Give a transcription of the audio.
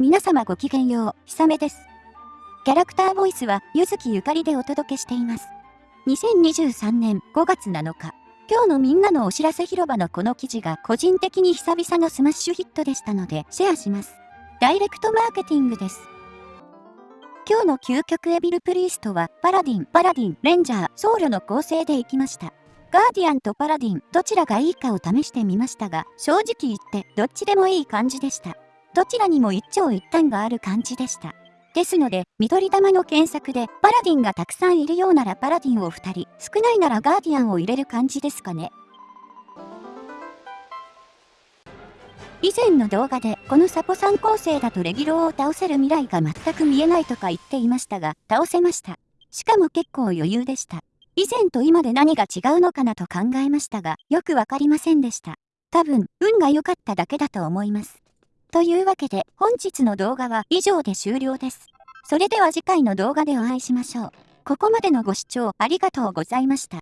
皆様ごきげんよう、ひさめです。キャラクターボイスは、結月ゆかりでお届けしています。2023年5月7日、今日のみんなのお知らせ広場のこの記事が個人的に久々のスマッシュヒットでしたので、シェアします。ダイレクトマーケティングです。今日の究極エビルプリーストは、パラディン、パラディン、レンジャー、僧侶の構成でいきました。ガーディアンとパラディン、どちらがいいかを試してみましたが、正直言って、どっちでもいい感じでした。どちらにも一長一短がある感じでした。ですので、緑玉の検索で、パラディンがたくさんいるようならパラディンを2人、少ないならガーディアンを入れる感じですかね。以前の動画で、このサポ3構成だとレギュローを倒せる未来が全く見えないとか言っていましたが、倒せました。しかも結構余裕でした。以前と今で何が違うのかなと考えましたが、よくわかりませんでした。多分、運が良かっただけだと思います。というわけで本日の動画は以上で終了です。それでは次回の動画でお会いしましょう。ここまでのご視聴ありがとうございました。